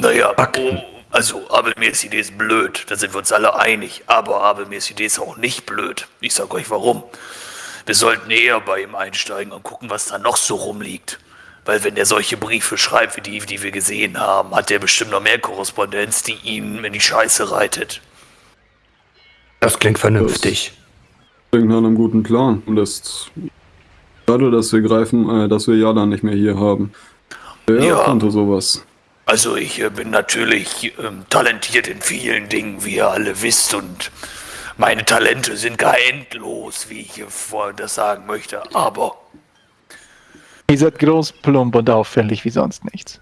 Naja, oh, also Abelmirs Idee ist blöd, da sind wir uns alle einig. Aber Abelmirs Idee ist auch nicht blöd. Ich sag euch warum. Wir sollten eher bei ihm einsteigen und gucken, was da noch so rumliegt. Weil wenn er solche Briefe schreibt, wie die, die wir gesehen haben, hat er bestimmt noch mehr Korrespondenz, die ihn in die Scheiße reitet. Das klingt vernünftig. Das klingt nach einem guten Plan. Und das schade, dass wir greifen, äh, dass wir Jada nicht mehr hier haben. Wer Ja. konnte sowas? Also ich äh, bin natürlich ähm, talentiert in vielen Dingen, wie ihr alle wisst, und meine Talente sind gar endlos, wie ich äh, vorhin das sagen möchte. Aber Ihr seid groß, plump und auffällig wie sonst nichts.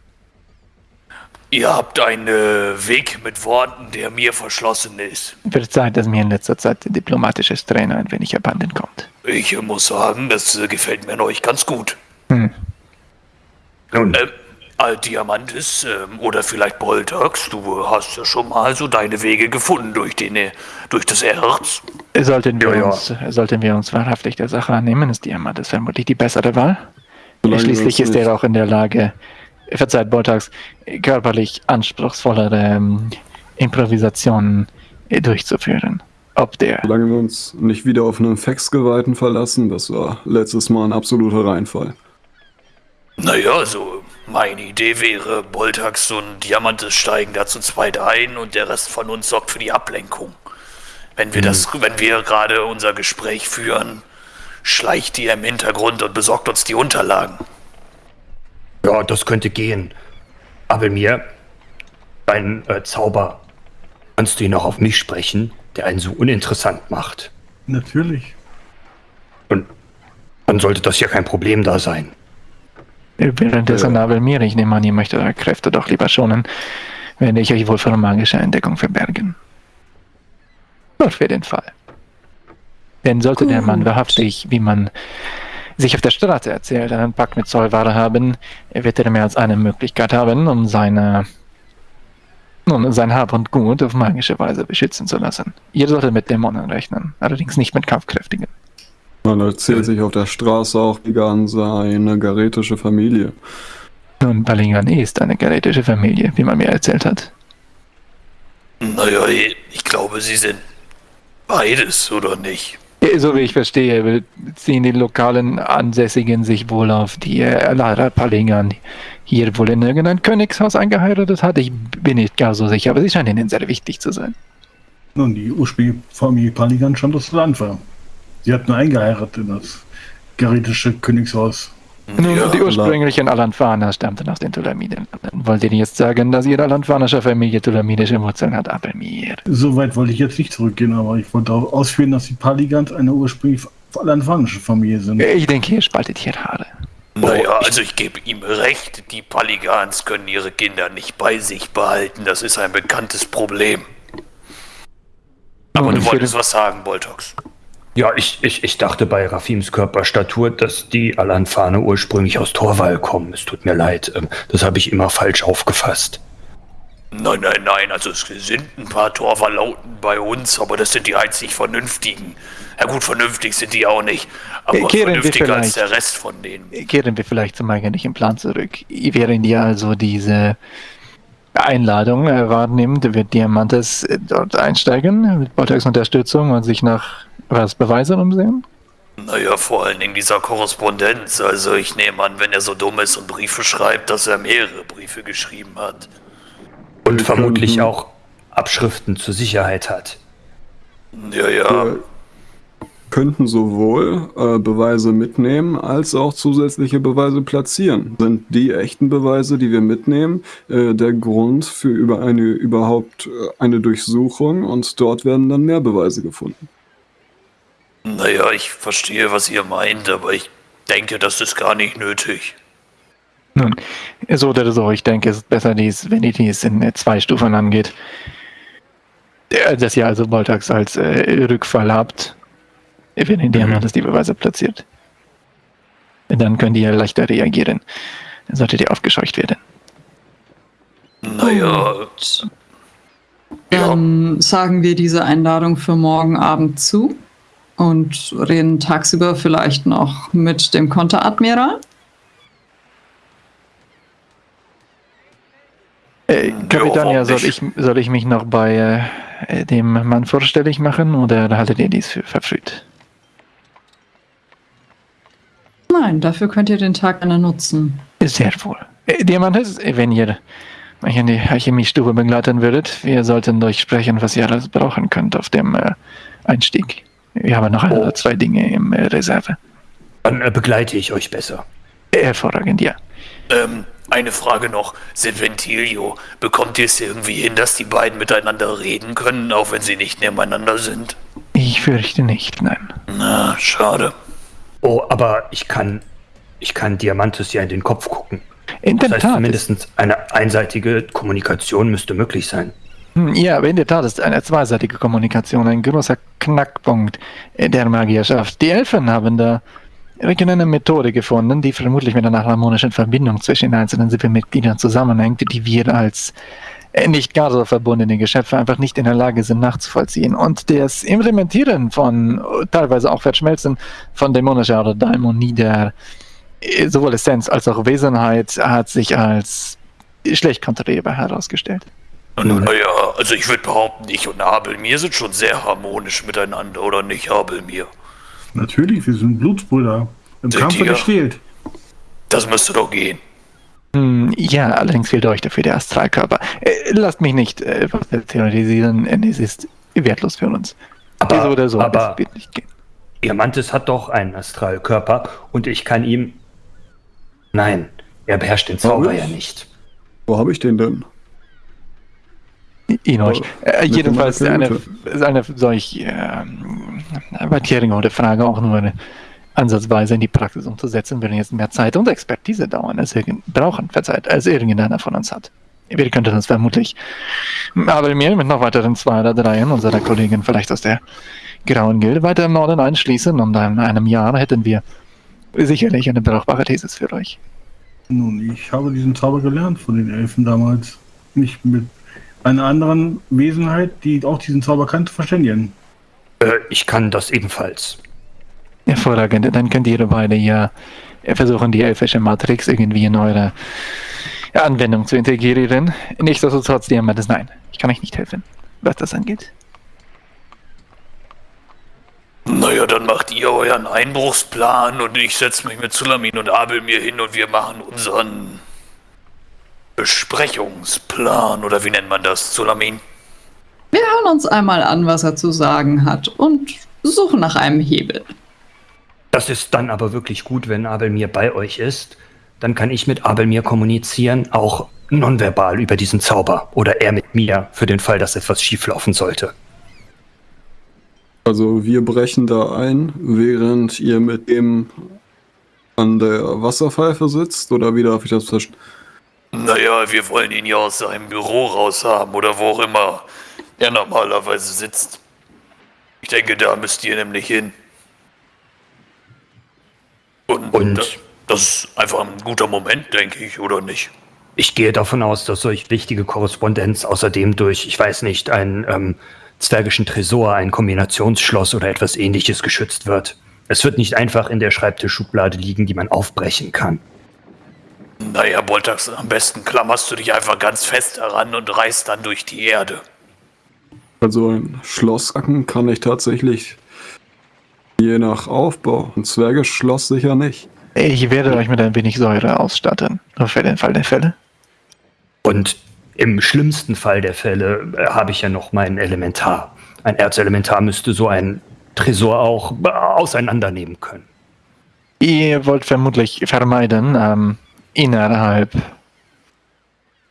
ihr habt einen äh, Weg mit Worten, der mir verschlossen ist. Verzeiht, dass mir in letzter Zeit der diplomatische Trainer ein wenig abhanden kommt. Ich äh, muss sagen, das gefällt mir an euch ganz gut. Hm. Nun, Ähm, äh, Diamantis ähm, oder vielleicht Boltax, du hast ja schon mal so deine Wege gefunden durch, den, äh, durch das Erz. Sollten wir, Ja, ja. Uns, sollten wir uns wahrhaftig der Sache annehmen, ist Diamant ist vermutlich die bessere Wahl. Solange Schließlich ist er auch in der Lage, verzeiht Boltax, körperlich anspruchsvollere ähm, Improvisationen äh, durchzuführen. Ob der Solange wir uns nicht wieder auf einen Faxgeweihten verlassen, das war letztes Mal ein absoluter Reinfall. Naja, also meine Idee wäre, Boltax und Diamantis steigen da zu zweit ein und der Rest von uns sorgt für die Ablenkung. Wenn wir das, wenn wir gerade unser Gespräch führen, schleicht ihr im Hintergrund und besorgt uns die Unterlagen. ja, das könnte gehen. Aber mir, dein äh, Zauber, kannst du ihn auch auf mich sprechen, der einen so uninteressant macht. Natürlich. Und dann sollte das ja kein Problem da sein. Währenddessen Nabel mir, ich nehme an, ihr möchtet eure Kräfte doch lieber schonen, werde ich euch wohl für eine magische Entdeckung verbergen. Nur für den Fall. Denn sollte der Mann Gut. wahrhaftig, wie man sich auf der Straße erzählt, einen Pakt mit Zollware haben, wird er mehr als eine Möglichkeit haben, um seine nun, sein Hab und Gut auf magische Weise beschützen zu lassen. Ihr solltet mit Dämonen rechnen, allerdings nicht mit Kampfkräftigen. Man erzählt sich auf der Straße auch an seine garetische Familie. Nun, Balingan ist eine garetische Familie, wie man mir erzählt hat. Naja, ich glaube, sie sind beides, oder nicht? Ja, So wie ich verstehe, ziehen die lokalen Ansässigen sich wohl auf die äh, Lara Palingan hier wohl in irgendein Königshaus eingeheiratet hat. Ich bin nicht gar so sicher, aber sie scheinen ihnen sehr wichtig zu sein. Nun, die ursprüngliche Familie Paligan schon das Land war. Sie hat nur eingeheiratet in das garetische Königshaus. Nun, Ja, die ursprünglichen Alanfana stammten aus den Tulamiden. Wollt ihr jetzt sagen, dass ihre alanfanische Familie tulamidische Wurzeln hat? Aber mir. So weit wollte ich jetzt nicht zurückgehen, aber ich wollte auch ausführen, dass die Paligans eine ursprünglich alanfanische Familie sind. Ich denke, ihr spaltet hier Haare. Naja, also ich gebe ihm recht, die Paligans können ihre Kinder nicht bei sich behalten. Das ist ein bekanntes Problem. Aber Nun, du wolltest was sagen, Boltox. Ja, ich, ich, ich dachte bei Rafims Körperstatur, dass die Alanfane ursprünglich aus Torwall kommen. Es tut mir leid, ähm, das habe ich immer falsch aufgefasst. Nein, nein, nein, also es sind ein paar Torverlauten bei uns, aber das sind die einzig Vernünftigen. Ja gut, vernünftig sind die auch nicht, aber Äh, kehren wir vernünftiger als vielleicht- der Rest von denen. Kehren wir vielleicht zum eigentlichen Plan zurück. Während ihr also diese Einladung äh, wahrnimmt, wird Diamantes äh, dort einsteigen mit Boltax Unterstützung und sich nach was Beweisen umsehen? Naja, vor allen Dingen dieser Korrespondenz. Also ich nehme an, wenn er so dumm ist und Briefe schreibt, dass er mehrere Briefe geschrieben hat. Und vermutlich könnten- auch Abschriften zur Sicherheit hat. Ja, ja. Wir könnten sowohl äh, Beweise mitnehmen, als auch zusätzliche Beweise platzieren. Sind die echten Beweise, die wir mitnehmen, äh, der Grund für über eine überhaupt äh, eine Durchsuchung und dort werden dann mehr Beweise gefunden. Naja, ich verstehe, was ihr meint, aber ich denke, das ist gar nicht nötig. Nun, so oder so, ich denke, es ist besser, dies, wenn ihr dies in äh, zwei Stufen angeht. Äh, Dass ihr also Boltax als äh, Rückfall habt, wenn ihr Diamantes die Beweise platziert. Dann könnt ihr leichter reagieren. Dann solltet ihr aufgescheucht werden. Naja. Dann sagen wir diese Einladung für morgen Abend zu und reden tagsüber vielleicht noch mit dem Konteradmiral. Äh, Äh, Kapitän, ja, soll ich, soll ich mich noch bei äh, dem Mann vorstellig machen oder haltet ihr dies für verfrüht? Nein, dafür könnt ihr den Tag gerne nutzen. Sehr wohl. Äh, Diamantes, wenn ihr mich in die Alchemiestube begleiten würdet, wir sollten durchsprechen, was ihr alles brauchen könnt auf dem äh, Einstieg. Wir haben noch ein oder zwei Dinge im äh, Reserve. Dann äh, begleite ich euch besser. Hervorragend, ja. Ähm, eine Frage noch. Serventilio, bekommt ihr es irgendwie hin, dass die beiden miteinander reden können, auch wenn sie nicht nebeneinander sind? Ich fürchte nicht, nein. Na, schade. Oh, aber ich kann, ich kann Diamantus ja in den Kopf gucken. In der Das heißt, Tat. zumindest eine einseitige Kommunikation müsste möglich sein. Hm, Ja, aber in der Tat ist eine zweiseitige Kommunikation ein großer Knackpunkt der Magierschaft. Die Elfen haben da eine Methode gefunden, die vermutlich mit einer harmonischen Verbindung zwischen den einzelnen Sippenmitgliedern zusammenhängt, die wir als äh, nicht gar so verbundene Geschöpfe einfach nicht in der Lage sind nachzuvollziehen. Und das Implementieren von, teilweise auch Verschmelzen von dämonischer oder Daimonie der äh, sowohl Essenz als auch Wesenheit hat sich als schlecht kontrollierbar herausgestellt. Naja, also ich würde behaupten, ich und Abelmir sind schon sehr harmonisch miteinander, oder nicht, Abelmir? Natürlich, wir sind Blutsbrüder. Im Seid Kampf wird ihr? gestählt. Das müsste doch gehen. Hm, Ja, allerdings fehlt euch dafür der Astralkörper. Äh, lasst mich nicht äh, was theoretisieren, äh, es ist wertlos für uns. Aber- so oder so, aber- es wird nicht gehen. Diamantis hat doch einen Astralkörper und ich kann ihm. Nein, er beherrscht den Zauber ja nicht. Wo habe ich den denn? In euch. Äh, jedenfalls eine, eine solch ähm, Batierige Frage auch nur eine ansatzweise in die Praxis umzusetzen, würde jetzt mehr Zeit und Expertise dauern, als irgend, brauchen, verzeiht, als irgendeiner von uns hat. Wir könnten uns vermutlich, aber mir mit noch weiteren zwei oder dreien unserer Kollegen vielleicht aus der Grauen Gilde weiter im Norden einschließen und in einem Jahr hätten wir sicherlich eine brauchbare Thesis für euch. Nun, ich habe diesen Zauber gelernt von den Elfen damals. Mich mit einer anderen Wesenheit, die auch diesen Zauber kannte, verständigen. Äh, ich kann das ebenfalls. Hervorragend, dann könnt ihr beide ja versuchen, die elfische Matrix irgendwie in eure Anwendung zu integrieren. Nichtsdestotrotz, Diamantes, nein, ich kann euch nicht helfen, was das angeht. Naja, dann macht ihr euren Einbruchsplan und ich setze mich mit Zulamin und Abelmir hin und wir machen unseren Besprechungsplan. Oder wie nennt man das, Zulamin? Wir hören uns einmal an, was er zu sagen hat und suchen nach einem Hebel. Das ist dann aber wirklich gut, wenn Abelmir bei euch ist. Dann kann ich mit Abelmir kommunizieren, auch nonverbal über diesen Zauber. Oder er mit mir, für den Fall, dass etwas schieflaufen sollte. Also wir brechen da ein, während ihr mit dem an der Wasserpfeife sitzt, oder wie darf ich das verstehen? Naja, wir wollen ihn ja aus seinem Büro raushaben oder wo auch immer er normalerweise sitzt. Ich denke, da müsst ihr nämlich hin. Und, Und? Das, das ist einfach ein guter Moment, denke ich, oder nicht? Ich gehe davon aus, dass solch wichtige Korrespondenz außerdem durch, ich weiß nicht, einen ähm, zwergischen Tresor, ein Kombinationsschloss oder etwas ähnliches geschützt wird. Es wird nicht einfach in der Schreibtischschublade liegen, die man aufbrechen kann. Naja, Boltax, am besten klammerst du dich einfach ganz fest daran und reißt dann durch die Erde. Also ein Schlosssacken kann ich tatsächlich je nach Aufbau. Ein Zwergeschloss sicher nicht. Ich werde euch mit ein wenig Säure ausstatten, nur für den Fall der Fälle. Und im schlimmsten Fall der Fälle äh, habe ich ja noch mein Elementar. Ein Erzelementar müsste so ein Tresor auch äh, auseinandernehmen können. Ihr wollt vermutlich vermeiden, ähm, innerhalb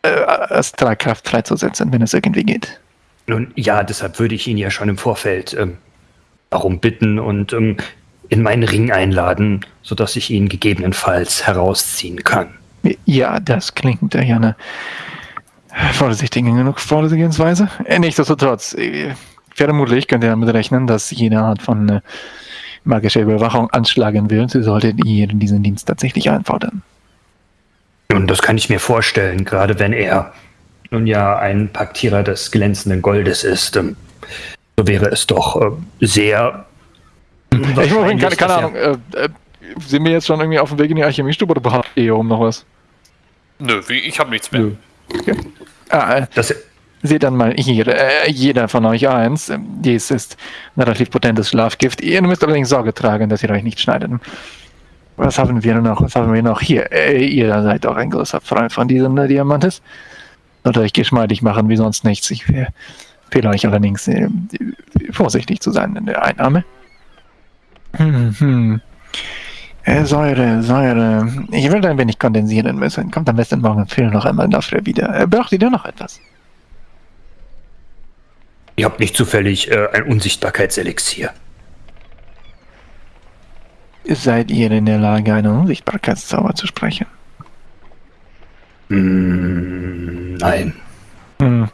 äh, Astralkraft freizusetzen, wenn es irgendwie geht. Nun ja, deshalb würde ich ihn ja schon im Vorfeld ähm, darum bitten und ähm, in meinen Ring einladen, sodass ich ihn gegebenenfalls herausziehen kann. Ja, das klingt ja eine vorsichtige genug Vorgehensweise. Äh, Nichtsdestotrotz, äh, vermutlich könnt ihr damit rechnen, dass jede Art von äh, magischer Überwachung anschlagen wird, solltet ihr diesen Dienst tatsächlich einfordern. Nun, das kann ich mir vorstellen, gerade wenn er nun ja ein Paktierer des glänzenden Goldes ist. Ähm, so wäre es doch äh, sehr. Ich meine, keine, keine Ahnung, äh, äh, sind wir jetzt schon irgendwie auf dem Weg in die Alchemiestube oder habt ihr hier oben noch was? Nö, ich habe nichts mehr. Nö. Ah, äh, das, seht dann mal hier, äh, jeder von euch eins. Dies ist ein relativ potentes Schlafgift. Ihr müsst allerdings Sorge tragen, dass ihr euch nicht schneidet. Was haben wir noch? Was haben wir noch hier? Äh, ihr seid auch ein großer Freund von diesem äh, Diamantes. Sollte euch geschmeidig machen, wie sonst nichts. Ich empfehle euch allerdings, äh, vorsichtig zu sein in der Einnahme. Hm, hm. Äh, Säure, Säure. Ich will ein wenig kondensieren müssen. Kommt am besten morgen früh noch einmal dafür wieder. Äh, braucht ihr da noch etwas? Ihr habt nicht zufällig äh, ein Unsichtbarkeitselixier. Seid ihr in der Lage, einen Unsichtbarkeitszauber zu sprechen? Mm, nein. Hm.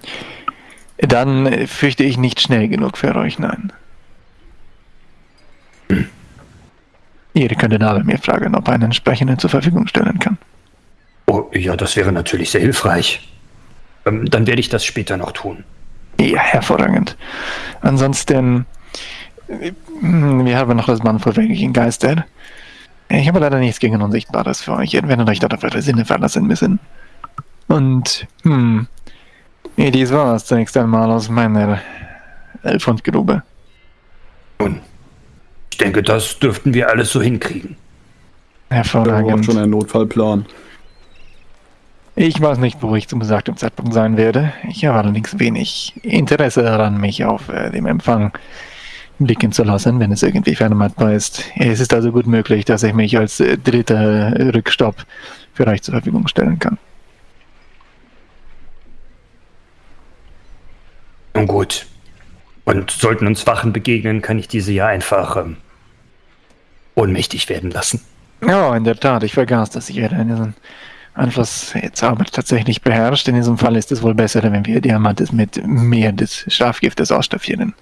Dann fürchte ich nicht schnell genug für euch, nein. Hm. Ihr könntet aber mir fragen, ob er einen entsprechenden zur Verfügung stellen kann. Oh, ja, das wäre natürlich sehr hilfreich. Ähm, dann werde ich das später noch tun. Ja, hervorragend. Ansonsten, wir haben noch das Mann vor wirklichen Geister. Ich habe leider nichts gegen Unsichtbares für euch. Ihr werdet euch dort auf eure Sinne verlassen müssen. Und, hm, dies war es zunächst einmal aus meiner Elfundgrube. Nun, ich denke, das dürften wir alles so hinkriegen. Hervorragend. Wir haben schon einen Notfallplan. Ich weiß nicht, wo ich zum besagten Zeitpunkt sein werde. Ich habe allerdings wenig Interesse daran, mich auf äh, dem Empfang blicken zu lassen, wenn es irgendwie vermeidbar ist. Es ist also gut möglich, dass ich mich als äh, dritter Rückstopp für euch zur Verfügung stellen kann. Nun gut. Und sollten uns Wachen begegnen, kann ich diese ja einfach ähm, ohnmächtig werden lassen. Ja, in der Tat. Ich vergaß, dass ich einen Anschluss Zauber tatsächlich beherrscht. In diesem Fall ist es wohl besser, wenn wir Diamantes mit mehr des Schlafgiftes ausstaffieren.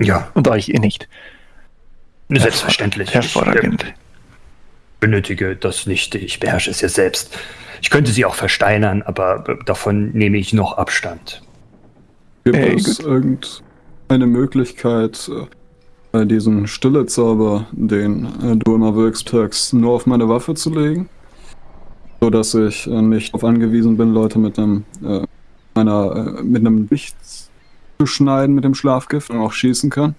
Ja. Und euch eh nicht. Selbstverständlich. Hervorragend. Ich, benötige das nicht. Ich beherrsche es ja selbst. Ich könnte sie auch versteinern, aber davon nehme ich noch Abstand. Gibt Ey, es irgendeine Möglichkeit, äh, diesen Stillezauber, den äh, du immer wirkst, Turks, nur auf meine Waffe zu legen? so dass ich äh, nicht darauf angewiesen bin, Leute mit einem äh, einer äh, mit einem Licht zu schneiden mit dem Schlafgift und auch schießen kann.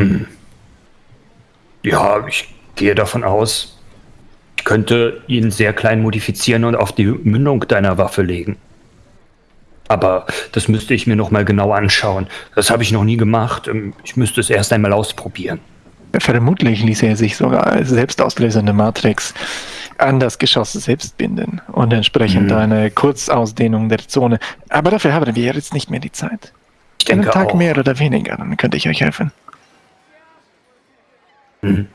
Hm. Ja, ich gehe davon aus, ich könnte ihn sehr klein modifizieren und auf die Mündung deiner Waffe legen. Aber das müsste ich mir noch mal genau anschauen. Das habe ich noch nie gemacht. Ähm, ich müsste es erst einmal ausprobieren. Vermutlich ließ er sich sogar als selbstauslösende Matrix an das Geschoss selbst binden und entsprechend mhm. eine Kurzausdehnung der Zone. Aber dafür haben wir jetzt nicht mehr die Zeit. Ich denke Einen Tag auch. mehr oder weniger, dann könnte ich euch helfen. Mhm.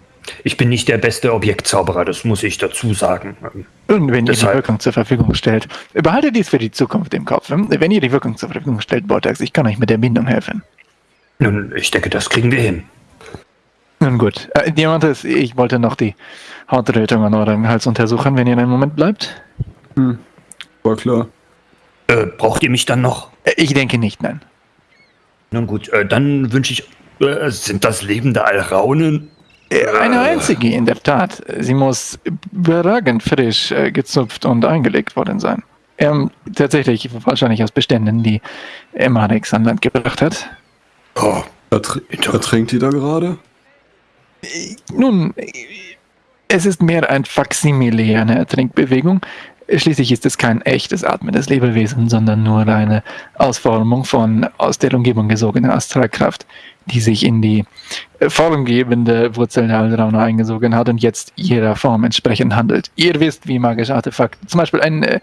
Ich bin nicht der beste Objektzauberer, das muss ich dazu sagen. Und wenn Deshalb. ihr die Wirkung zur Verfügung stellt, behaltet dies für die Zukunft im Kopf. Wenn ihr die Wirkung zur Verfügung stellt, Bortax, ich kann euch mit der Bindung helfen. Nun, ich denke, das kriegen wir hin. Nun gut. Äh, Diamantes, ich wollte noch die Hautrötung an eurem Hals untersuchen, wenn ihr einen Moment bleibt. Hm. War klar. Äh, braucht ihr mich dann noch? Äh, ich denke nicht, nein. Nun gut, äh, dann wünsche ich. Äh, sind das lebende Alraunen? Äh, eine einzige, in der Tat. Sie muss überragend frisch gezupft und eingelegt worden sein. Ähm, tatsächlich wahrscheinlich aus Beständen, die Emarex an Land gebracht hat. Oh, ertrinkt die da gerade? Nun, es ist mehr ein Faksimile einer Trinkbewegung. Schließlich ist es kein echtes atmendes Lebewesen, sondern nur eine Ausformung von aus der Umgebung gesogener Astralkraft, die sich in die formgebende Wurzel der Aldraune eingesogen hat und jetzt ihrer Form entsprechend handelt. Ihr wisst, wie magische Artefakte, zum Beispiel ein äh,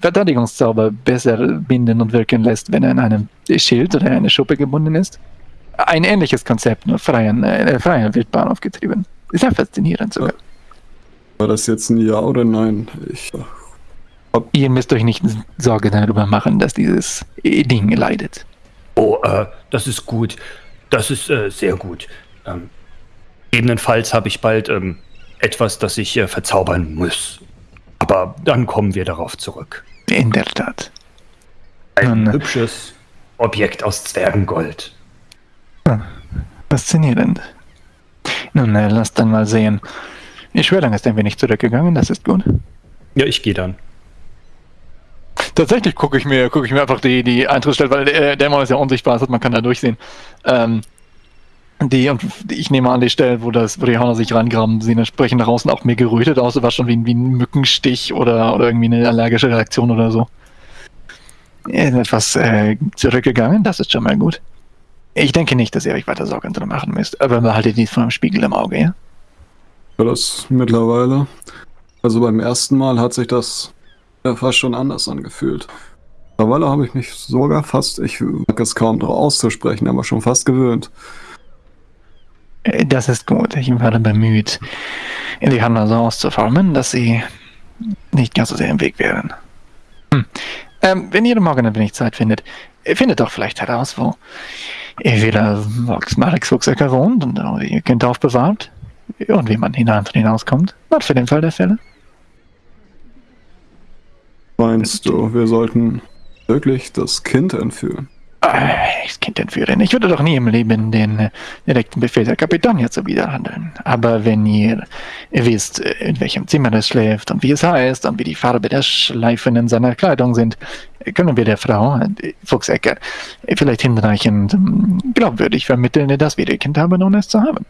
Verteidigungszauber besser binden und wirken lässt, wenn er an einem Schild oder eine Schuppe gebunden ist. Ein ähnliches Konzept, nur freien, äh, freier Wildbahn aufgetrieben. Sehr faszinierend sogar. War das jetzt ein Ja oder Nein? Ich hab Ihr müsst euch nicht Sorge darüber machen, dass dieses Ding leidet. Oh, äh, das ist gut. Das ist äh, sehr gut. Ähm, gegebenenfalls habe ich bald ähm, etwas, das ich äh, verzaubern muss. Aber dann kommen wir darauf zurück. In der Tat. Ein Nun, hübsches Objekt aus Zwergengold. Faszinierend. Nun, äh, lasst dann mal sehen. Ihr Schwerlang ist ein wenig zurückgegangen, das ist gut. Ja, ich gehe dann. tatsächlich gucke ich mir, gucke ich mir einfach die, die Eintrittsstelle, weil der Dämon ist ja unsichtbar, das man kann da durchsehen. Ähm, die, und ich nehme an, die Stelle, wo, das, wo die Hörner sich rangraben, sehen entsprechend nach außen auch mehr gerötet aus, war schon wie, wie ein Mückenstich oder, oder irgendwie eine allergische Reaktion oder so. Etwas äh, zurückgegangen, das ist schon mal gut. Ich denke nicht, dass ihr euch weiter Sorgen drum machen müsst, aber behaltet dies vor dem Spiegel im Auge, ja? Ja, das mittlerweile. Also beim ersten Mal hat sich das ja fast schon anders angefühlt. Mittlerweile habe ich mich sogar fast, ich mag es kaum darauf auszusprechen, aber schon fast gewöhnt. Äh, das ist gut. Ich werde bemüht, in die Handel so auszuformen, dass sie nicht ganz so sehr im Weg wären. Hm. Ähm, wenn ihr morgen ein wenig Zeit findet, findet doch vielleicht heraus, wo entweder Marek Fuchsecker wohnt und ihr Kind aufbewahrt und wie man hinein und hinauskommt. Was für den Fall der Fälle? Meinst du, wir sollten wirklich das Kind entführen? Das Kind entführen. Ich würde doch nie im Leben den äh, direkten Befehl der Kapitania zuwiderhandeln. Aber wenn ihr wisst, äh, in welchem Zimmer es schläft und wie es heißt und wie die Farbe der Schleifen in seiner Kleidung sind, können wir der Frau, äh, Fuchsecker, vielleicht hinreichend ähm, glaubwürdig vermitteln, dass wir ihr Kind haben, ohne es zu haben.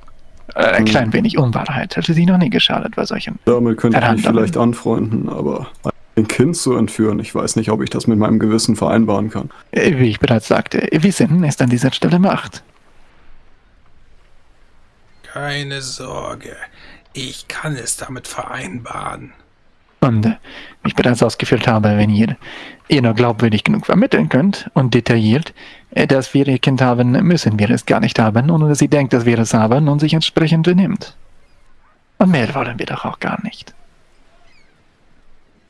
Ein hm. klein wenig Unwahrheit hätte sie noch nie geschadet bei solchen. Damit könnte ich mich vielleicht anfreunden, aber ein Kind zu entführen. Ich weiß nicht, ob ich das mit meinem Gewissen vereinbaren kann. Äh, wie ich bereits sagte, Wissen ist an dieser Stelle Macht. Keine Sorge, ich kann es damit vereinbaren. Und wie ich bereits ausgeführt habe, wenn ihr ihr nur glaubwürdig genug vermitteln könnt und detailliert, äh, dass wir ihr Kind haben, müssen wir es gar nicht haben, ohne dass sie denkt, dass wir es haben und sich entsprechend benimmt. Und mehr wollen wir doch auch gar nicht.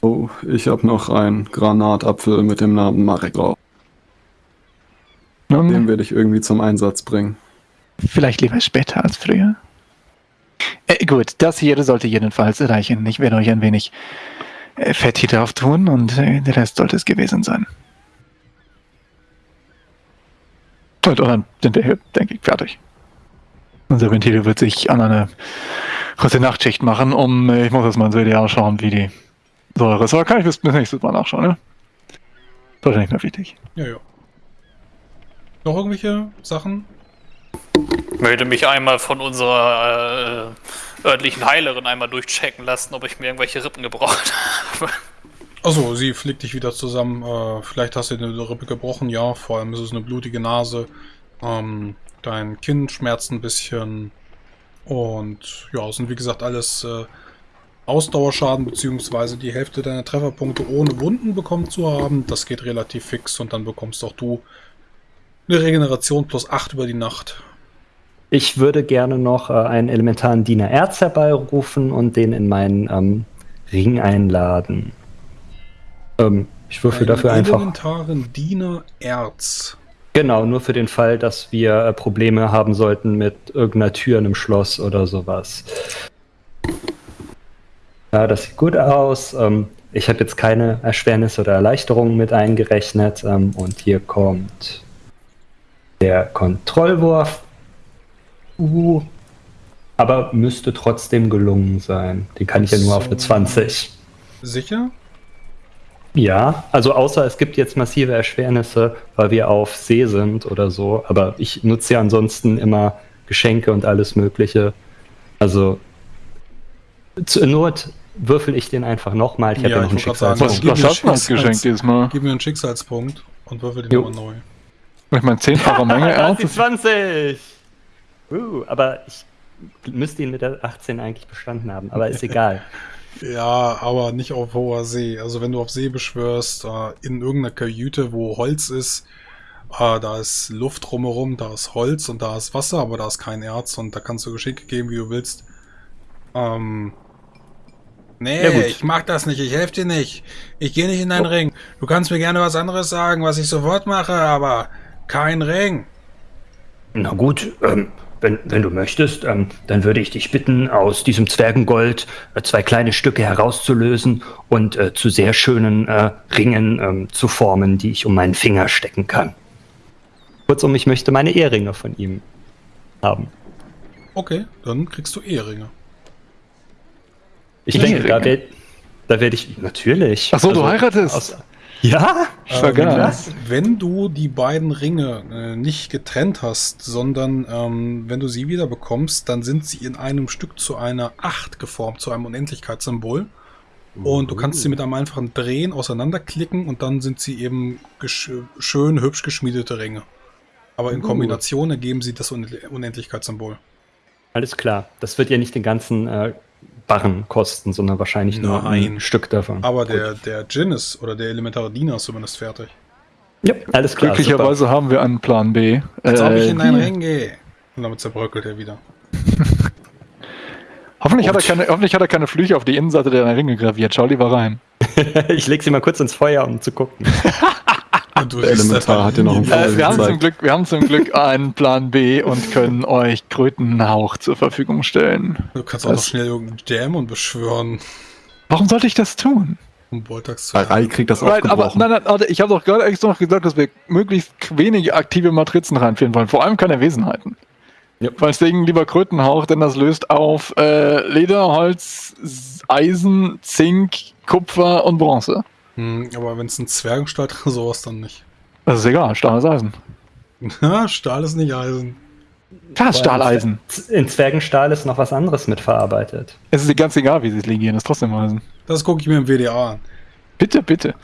Oh, ich habe noch einen Granatapfel mit dem Namen Marek drauf. Nun, Den werde ich irgendwie zum Einsatz bringen. Vielleicht lieber später als früher. Äh, gut, das hier sollte jedenfalls reichen. Ich werde euch ein wenig äh, Fett hier drauf tun und äh, der Rest sollte es gewesen sein. Und dann sind wir hier, denke ich, fertig. Unser Ventil wird sich an eine kurze Nachtschicht machen, um, äh, ich muss jetzt mal ins WDR schauen, wie die Säure ist. Aber kann ich bis nächstes Mal nachschauen, ne? Das ist nicht mehr wichtig. Ja, ja. Noch irgendwelche Sachen? Ich möchte mich einmal von unserer äh, örtlichen Heilerin einmal durchchecken lassen, ob ich mir irgendwelche Rippen gebraucht habe. Achso, sie fliegt dich wieder zusammen. Äh, vielleicht hast du eine Rippe gebrochen, ja. Vor allem ist es eine blutige Nase. Ähm, dein Kinn schmerzt ein bisschen. Und ja, es sind wie gesagt alles äh, Ausdauerschaden beziehungsweise die Hälfte deiner Trefferpunkte ohne Wunden bekommen zu haben. Das geht relativ fix und dann bekommst auch du eine Regeneration plus 8 über die Nacht. Ich würde gerne noch äh, einen elementaren Diener Erz herbeirufen und den in meinen ähm, Ring einladen. Ähm, ich würfel dafür einfach. Elementaren Diener Erz. Genau, nur für den Fall, dass wir äh, Probleme haben sollten mit irgendeiner Tür in einem Schloss oder sowas. Ja, das sieht gut aus. Ähm, ich habe jetzt keine Erschwernis oder Erleichterungen mit eingerechnet. Ähm, und hier kommt der Kontrollwurf. Uh, aber müsste trotzdem gelungen sein. Den kann ich ja nur so. auf eine 20. Sicher? Ja, also außer es gibt jetzt massive Erschwernisse, weil wir auf See sind oder so. Aber ich nutze ja ansonsten immer Geschenke und alles Mögliche. Also zur Not würfel ich den einfach nochmal. Ich habe ja, ja noch einen Schicksalspunkt. Was, was hast du als Geschenk diesmal? Gib mir einen Schicksalspunkt und würfel den nochmal neu. Ich meine, 10-fache Menge. ja, 20! Uh, aber ich müsste ihn mit der 18 eigentlich bestanden haben, aber ist egal. ja, aber nicht auf hoher See. Also wenn du auf See beschwörst, äh, in irgendeiner Kajüte, wo Holz ist, äh, da ist Luft drumherum, da ist Holz und da ist Wasser, aber da ist kein Erz und da kannst du Geschenke geben, wie du willst. Ähm, Nee, ja, ich mach das nicht. Ich helfe dir nicht. Ich gehe nicht in deinen oh. Ring. Du kannst mir gerne was anderes sagen, was ich sofort mache, aber kein Ring. Na gut, ähm, wenn, wenn du möchtest, ähm, dann würde ich dich bitten, aus diesem Zwergengold äh, zwei kleine Stücke herauszulösen und äh, zu sehr schönen äh, Ringen ähm, zu formen, die ich um meinen Finger stecken kann. Kurzum, ich möchte meine Eheringe von ihm haben. Okay, dann kriegst du Eheringe. Ich denke, da werde da werd ich natürlich. Ach so, also, du heiratest? Aus, Ja? Vergaß. Ähm, wenn du die beiden Ringe äh, nicht getrennt hast, sondern ähm, wenn du sie wieder bekommst, dann sind sie in einem Stück zu einer Acht geformt, zu einem Unendlichkeitssymbol. Und du kannst sie mit einem einfachen Drehen auseinanderklicken und dann sind sie eben schön, hübsch geschmiedete Ringe. Aber in Uh. Kombination ergeben sie das Un Unendlichkeitssymbol. Alles klar. Das wird ja nicht den ganzen äh, Barren kosten, sondern wahrscheinlich nur Nein. ein Stück davon. Aber Gut. der, der Djinn ist, oder der elementare Diener ist zumindest fertig. Ja, alles klar. Glücklicherweise haben wir einen Plan B. Als ob ich in einen. Ring gehe. Und damit zerbröckelt er wieder. Hoffentlich hat, er keine, hoffentlich hat er keine Flüche auf die Innenseite der Ringe graviert. Schau lieber rein. Super. ich leg sie mal kurz ins Feuer, um zu gucken. Und du Elementar hat dir noch einen. Fall Äh, wir, haben zum Glück, wir haben zum Glück einen Plan B und können euch Krötenhauch zur Verfügung stellen. Du kannst auch Das- noch schnell irgendeinen Dämon beschwören, Warum sollte ich das tun? um Voltax zu Rai kriegt das Nein, aber nein, nein, warte, ich habe doch gerade extra noch gesagt, dass wir möglichst wenige aktive Matrizen reinführen wollen. Vor allem keine Wesenheiten. Ja. Deswegen lieber Krötenhauch, denn das löst auf äh, Leder, Holz, Eisen, Zink, Kupfer und Bronze. Hm, aber wenn es ein Zwergenstahl ist, sowas dann nicht. Das ist egal, Stahl ist Eisen. Stahl ist nicht Eisen. Klar, ist Stahleisen. In Zwergenstahl ist noch was anderes mitverarbeitet. Es ist ganz egal, wie sie es legieren, ist trotzdem Eisen. Das gucke ich mir im WDA an. Bitte, bitte.